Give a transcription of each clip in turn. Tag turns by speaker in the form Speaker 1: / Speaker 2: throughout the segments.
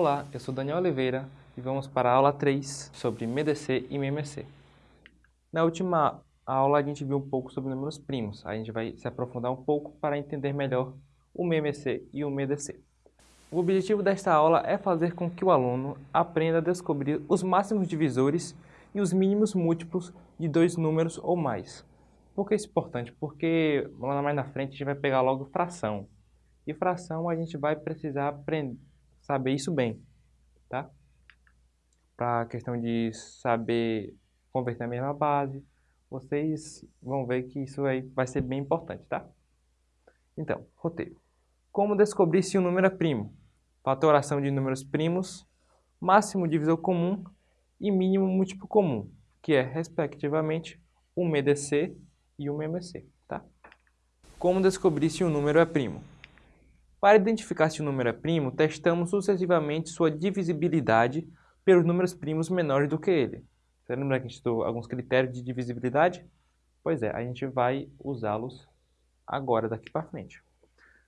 Speaker 1: Olá, eu sou Daniel Oliveira e vamos para a aula 3 sobre MDC e MMC. Na última aula a gente viu um pouco sobre números primos, a gente vai se aprofundar um pouco para entender melhor o MMC e o MDC. O objetivo desta aula é fazer com que o aluno aprenda a descobrir os máximos divisores e os mínimos múltiplos de dois números ou mais. Por que isso é importante? Porque lá mais na frente a gente vai pegar logo fração. E fração a gente vai precisar aprender saber isso bem, tá? Para a questão de saber converter a mesma base, vocês vão ver que isso aí vai ser bem importante, tá? Então, roteiro. Como descobrir se um número é primo? Fatoração de números primos, máximo divisor comum e mínimo múltiplo comum, que é, respectivamente, o MDC e o MMC, tá? Como descobrir se um número é primo? Para identificar se o número é primo, testamos sucessivamente sua divisibilidade pelos números primos menores do que ele. Você lembra que a gente estudou alguns critérios de divisibilidade? Pois é, a gente vai usá-los agora, daqui para frente.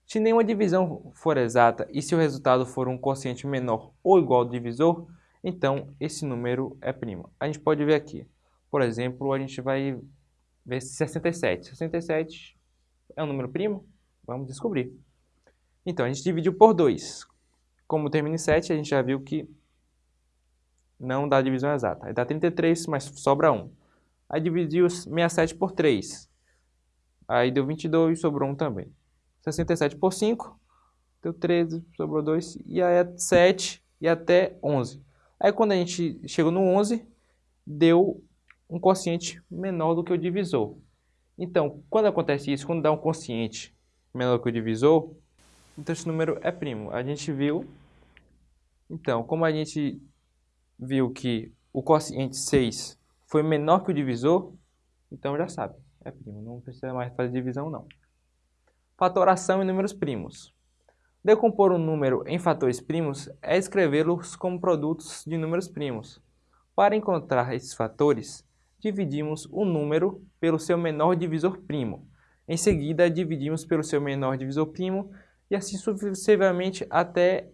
Speaker 1: Se nenhuma divisão for exata e se o resultado for um quociente menor ou igual ao divisor, então esse número é primo. A gente pode ver aqui. Por exemplo, a gente vai ver 67. 67 é um número primo? Vamos descobrir. Então, a gente dividiu por 2. Como termina em 7, a gente já viu que não dá divisão exata. Aí dá 33, mas sobra 1. Aí dividiu 67 por 3. Aí deu 22, sobrou 1 também. 67 por 5, deu 13, sobrou 2. E aí é 7 e até 11. Aí quando a gente chegou no 11, deu um quociente menor do que o divisor. Então, quando acontece isso, quando dá um quociente menor do que o divisor, então esse número é primo. A gente viu, então, como a gente viu que o quociente 6 foi menor que o divisor, então já sabe, é primo, não precisa mais fazer divisão não. Fatoração em números primos. Decompor um número em fatores primos é escrevê-los como produtos de números primos. Para encontrar esses fatores, dividimos o número pelo seu menor divisor primo. Em seguida, dividimos pelo seu menor divisor primo e assim sucessivamente até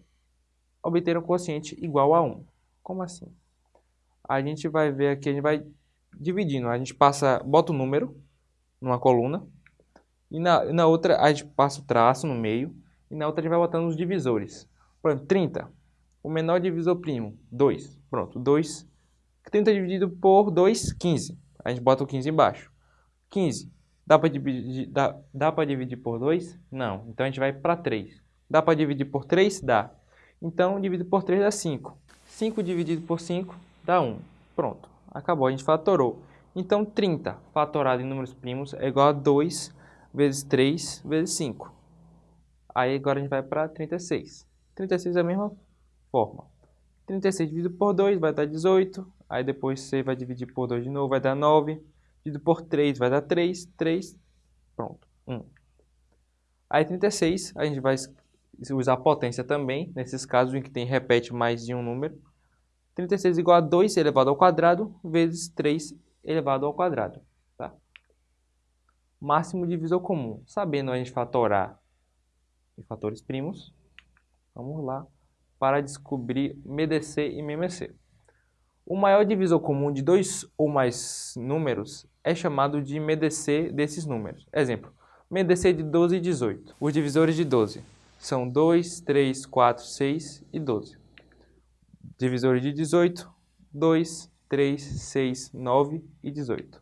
Speaker 1: obter um quociente igual a 1. Como assim? A gente vai ver aqui, a gente vai dividindo, a gente passa, bota o um número numa coluna, e na, na outra a gente passa o traço no meio, e na outra a gente vai botando os divisores. Por exemplo, 30, o menor divisor primo, 2. Pronto, 2. 30 dividido por 2, 15. A gente bota o 15 embaixo. 15, Dá para dividir, dá, dá dividir por 2? Não. Então a gente vai para 3. Dá para dividir por 3? Dá. Então dividido por 3 dá 5. 5 dividido por 5 dá 1. Pronto. Acabou. A gente fatorou. Então 30 fatorado em números primos é igual a 2 vezes 3 vezes 5. Aí agora a gente vai para 36. 36 é a mesma forma. 36 dividido por 2 vai dar 18. Aí depois você vai dividir por 2 de novo, vai dar 9 dividido por 3 vai dar 3, 3, pronto, 1. Aí 36, a gente vai usar a potência também, nesses casos em que tem repete mais de um número. 36 igual a 2 elevado ao quadrado vezes 3 elevado ao quadrado. Tá? Máximo divisor comum. Sabendo a gente fatorar em fatores primos, vamos lá para descobrir MDC e MMC. O maior divisor comum de dois ou mais números é chamado de MDC desses números. Exemplo, MDC de 12 e 18. Os divisores de 12 são 2, 3, 4, 6 e 12. Divisores de 18, 2, 3, 6, 9 e 18.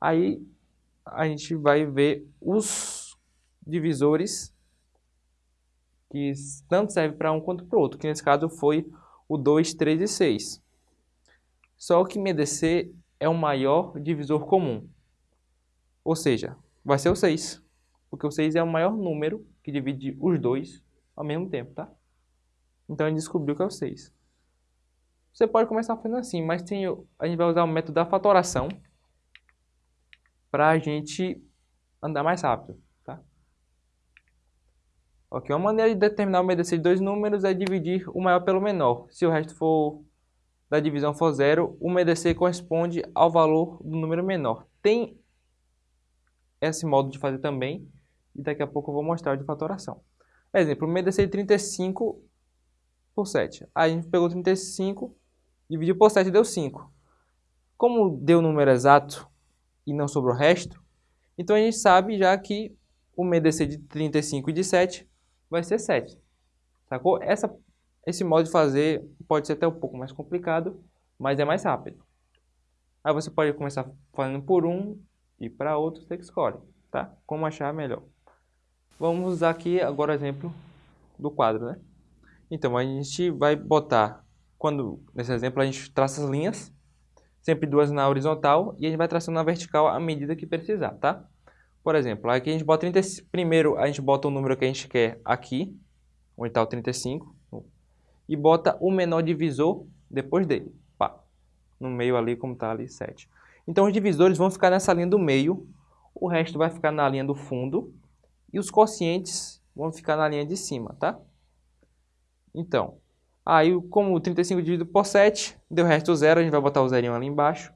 Speaker 1: Aí a gente vai ver os divisores que tanto servem para um quanto para o outro, que nesse caso foi o 2, 3 e 6. Só que MDC é o maior divisor comum. Ou seja, vai ser o 6. Porque o 6 é o maior número que divide os dois ao mesmo tempo, tá? Então a gente descobriu que é o 6. Você pode começar fazendo assim, mas tem, a gente vai usar o método da fatoração para a gente andar mais rápido, tá? Ok, uma maneira de determinar o MDC de dois números é dividir o maior pelo menor. Se o resto for da divisão for zero, o MDC corresponde ao valor do número menor. Tem esse modo de fazer também, e daqui a pouco eu vou mostrar de fatoração. Exemplo, o MDC de 35 por 7. Aí a gente pegou 35, dividiu por 7 deu 5. Como deu o número exato e não sobrou o resto, então a gente sabe já que o MDC de 35 e de 7 vai ser 7. Sacou? Essa, esse modo de fazer pode ser até um pouco mais complicado, mas é mais rápido. Aí você pode começar fazendo por um e para outro você escolhe, tá? Como achar melhor. Vamos usar aqui agora o exemplo do quadro, né? Então, a gente vai botar, quando nesse exemplo a gente traça as linhas, sempre duas na horizontal, e a gente vai traçando na vertical à medida que precisar, tá? Por exemplo, aqui a gente bota 30, primeiro a gente bota o número que a gente quer aqui, onde está o 35, e bota o menor divisor depois dele, pá, no meio ali como está ali 7. Então os divisores vão ficar nessa linha do meio, o resto vai ficar na linha do fundo, e os quocientes vão ficar na linha de cima, tá? Então, aí como 35 dividido por 7, deu resto zero, a gente vai botar o zerinho ali embaixo.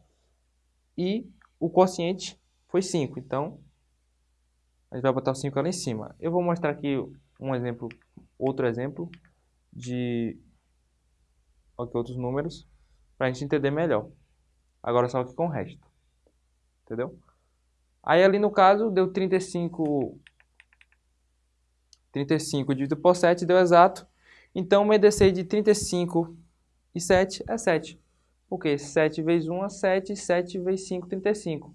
Speaker 1: E o quociente foi 5, então a gente vai botar o 5 ali em cima. Eu vou mostrar aqui um exemplo, outro exemplo de aqui, outros números para a gente entender melhor. Agora só aqui com o resto. Entendeu? Aí ali no caso deu 35 35 dividido por 7 deu exato. Então, o MDC de 35 e 7 é 7. Porque 7 vezes 1 é 7, 7 vezes 5 35.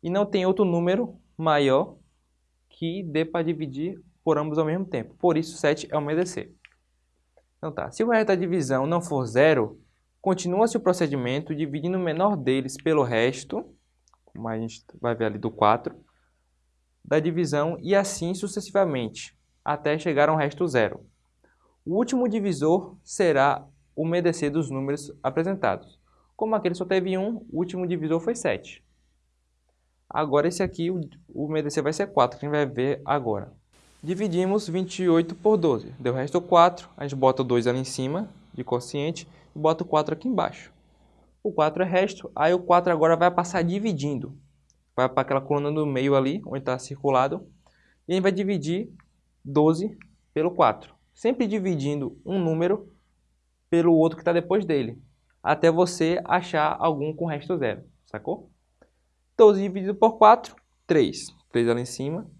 Speaker 1: E não tem outro número maior que dê para dividir por ambos ao mesmo tempo. Por isso, 7 é o MDC. Então tá, se o resto da divisão não for zero, continua-se o procedimento dividindo o menor deles pelo resto, como a gente vai ver ali do 4, da divisão e assim sucessivamente, até chegar a um resto zero. O último divisor será o MDC dos números apresentados. Como aquele só teve um, o último divisor foi 7. Agora esse aqui, o MDC vai ser 4, que a gente vai ver agora. Dividimos 28 por 12, deu o resto 4, a gente bota o 2 ali em cima, de quociente, e bota o 4 aqui embaixo. O 4 é resto, aí o 4 agora vai passar dividindo. Vai para aquela coluna do meio ali, onde está circulado, e a gente vai dividir 12 pelo 4 sempre dividindo um número pelo outro que está depois dele, até você achar algum com resto zero, sacou? 12 dividido por 4, 3. 3 ali em cima.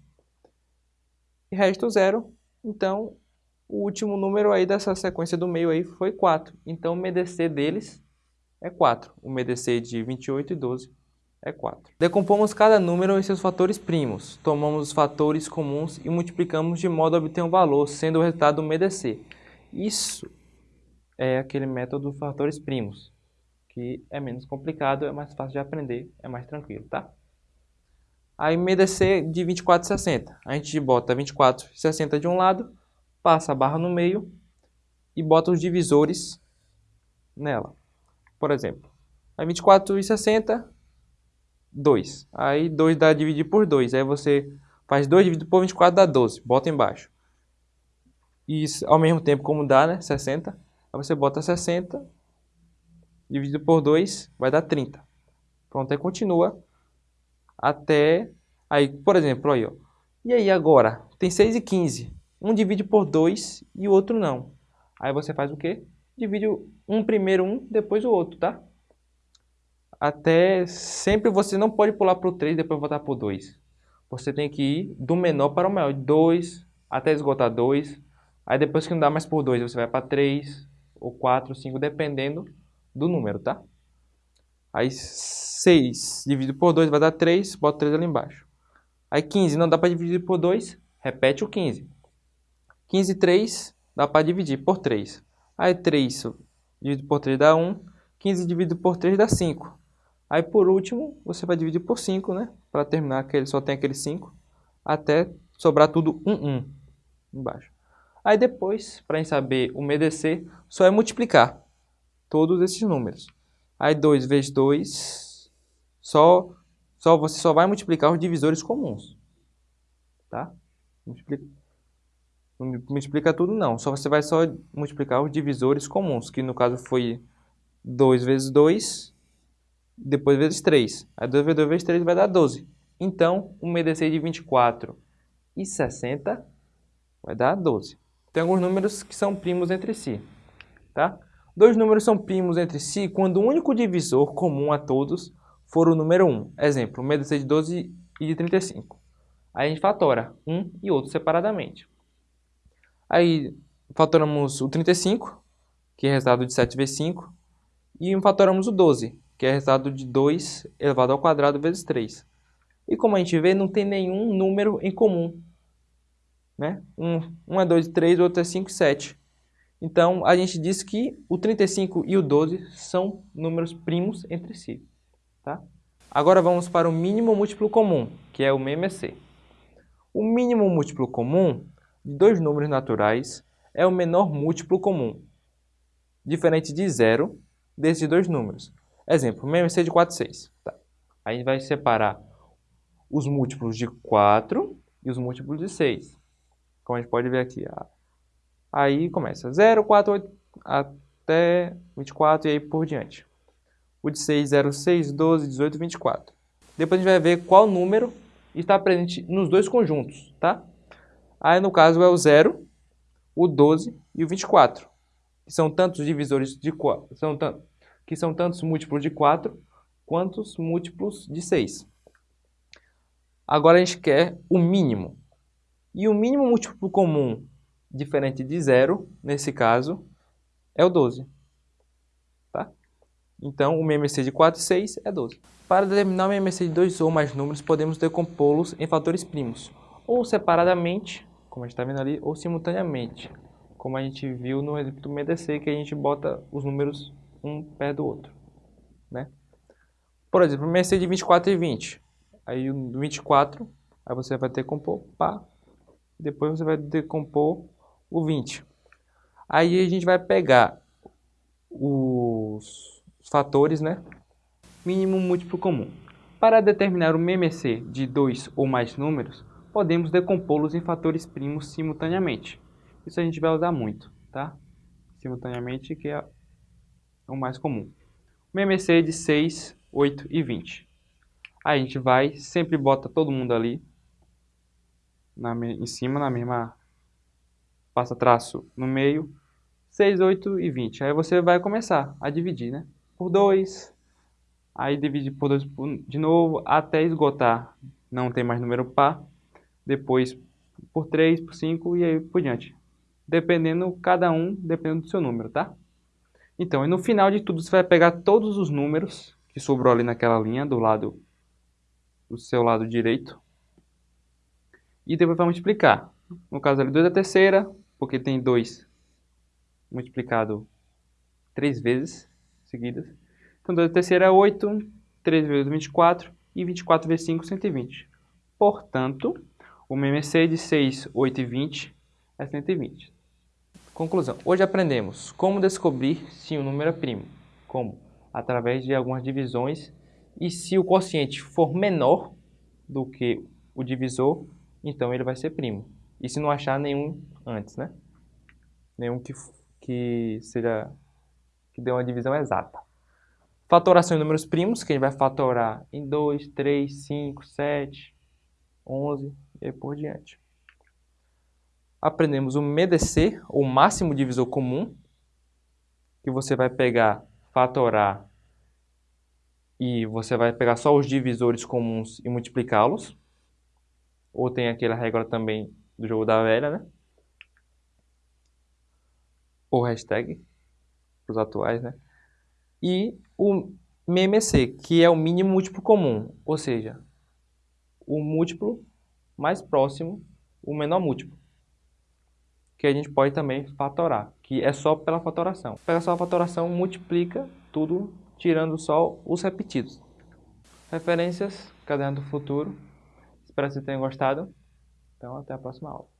Speaker 1: E resto zero, então o último número aí dessa sequência do meio aí foi 4. Então o MDC deles é 4. O MDC de 28 e 12 é 4. Decompomos cada número em seus fatores primos, tomamos os fatores comuns e multiplicamos de modo a obter um valor, sendo o resultado um MDC. Isso é aquele método dos fatores primos, que é menos complicado, é mais fácil de aprender, é mais tranquilo, tá? Aí MDC de 24 e 60. A gente bota 24 e 60 de um lado, passa a barra no meio e bota os divisores nela. Por exemplo, a 24 e 60 2. Aí 2 dá dividir por 2. Aí você faz 2 dividido por 24 dá 12. Bota embaixo. E ao mesmo tempo como dá, né? 60. Aí você bota 60 dividido por 2 vai dar 30. Pronto, aí continua até... Aí, por exemplo, aí, ó. E aí agora? Tem 6 e 15. Um divide por 2 e o outro não. Aí você faz o quê? Divide um primeiro um, depois o outro, tá? até sempre você não pode pular para o 3 e depois voltar para o 2. Você tem que ir do menor para o maior, 2 até esgotar 2. Aí depois que não dá mais por 2, você vai para 3 ou 4, 5, dependendo do número, tá? Aí 6 dividido por 2 vai dar 3, bota 3 ali embaixo. Aí 15 não dá para dividir por 2, repete o 15. 15 e 3 dá para dividir por 3. Aí 3 dividido por 3 dá 1, 15 dividido por 3 dá 5. Aí por último, você vai dividir por 5, né? Para terminar que ele só tem aquele 5, até sobrar tudo 1, 1 embaixo. Aí depois, para gente saber o MDC, só é multiplicar todos esses números. Aí 2 vezes 2, só, só, você só vai multiplicar os divisores comuns. Tá? Multiplica, não multiplica tudo não, só você vai só multiplicar os divisores comuns, que no caso foi 2 vezes 2, depois vezes 3. Aí 2 vezes 2 vezes 3 vai dar 12. Então, um MDC de 24 e 60 vai dar 12. Tem alguns números que são primos entre si. tá? Dois números são primos entre si quando o único divisor comum a todos for o número 1. Exemplo, MDC de 12 e de 35. Aí a gente fatora um e outro separadamente. Aí fatoramos o 35, que é resultado de 7 vezes 5, e fatoramos o 12, que é resultado de 2 elevado ao quadrado vezes 3. E como a gente vê, não tem nenhum número em comum. Né? Um, um é 2 e 3, o outro é 5 e 7. Então, a gente diz que o 35 e o 12 são números primos entre si. Tá? Agora vamos para o mínimo múltiplo comum, que é o MMC. O mínimo múltiplo comum de dois números naturais é o menor múltiplo comum, diferente de zero desses dois números. Exemplo, MMC de 4 e 6. Tá. A gente vai separar os múltiplos de 4 e os múltiplos de 6. Como a gente pode ver aqui. Aí começa 0, 4, 8, até 24 e aí por diante. O de 6, 0, 6, 12, 18, 24. Depois a gente vai ver qual número está presente nos dois conjuntos, tá? Aí no caso é o 0, o 12 e o 24, que são tantos divisores de 4, são que são tantos múltiplos de 4 quantos múltiplos de 6. Agora a gente quer o mínimo. E o mínimo múltiplo comum diferente de zero, nesse caso, é o 12. Tá? Então, o MMC de 4 e 6 é 12. Para determinar o MMC de dois ou mais números, podemos decompô-los em fatores primos, ou separadamente, como a gente está vendo ali, ou simultaneamente, como a gente viu no exemplo do MDC, que a gente bota os números um perto do outro. Né? Por exemplo, o MMC de 24 e 20. Aí o 24, aí você vai decompor, pá, depois você vai decompor o 20. Aí a gente vai pegar os fatores, né? mínimo múltiplo comum. Para determinar o MMC de dois ou mais números, podemos decompô-los em fatores primos simultaneamente. Isso a gente vai usar muito, tá? Simultaneamente, que é o mais comum. O MMC de 6, 8 e 20. Aí a gente vai, sempre bota todo mundo ali, na, em cima, na mesma, passa traço no meio, 6, 8 e 20. Aí você vai começar a dividir, né? Por 2, aí divide por 2 de novo, até esgotar, não tem mais número par, depois por 3, por 5 e aí por diante. Dependendo, cada um, dependendo do seu número, tá? Então, e no final de tudo, você vai pegar todos os números que sobrou ali naquela linha, do lado do seu lado direito, e depois vai multiplicar. No caso ali, 2 a terceira, porque tem 2 multiplicado 3 vezes seguidas. Então, 2 a terceira é 8, 3 vezes 24, e 24 vezes 5, 120. Portanto, o MMC de 6, 8 e 20 é 120. Conclusão. Hoje aprendemos como descobrir se um número é primo. Como? Através de algumas divisões. E se o quociente for menor do que o divisor, então ele vai ser primo. E se não achar nenhum antes, né? Nenhum que, que seja que dê uma divisão exata. Fatoração em números primos, que a gente vai fatorar em 2, 3, 5, 7, 11 e por diante. Aprendemos o MDC, ou máximo divisor comum, que você vai pegar, fatorar, e você vai pegar só os divisores comuns e multiplicá-los. Ou tem aquela regra também do jogo da velha, né? Ou hashtag, os atuais, né? e o MMC, que é o mínimo múltiplo comum, ou seja, o múltiplo mais próximo, o menor múltiplo, que a gente pode também fatorar, que é só pela fatoração. Pega só a fatoração, multiplica tudo, tirando só os repetidos. Referências, Caderno do Futuro. Espero que vocês tenham gostado. Então, até a próxima aula.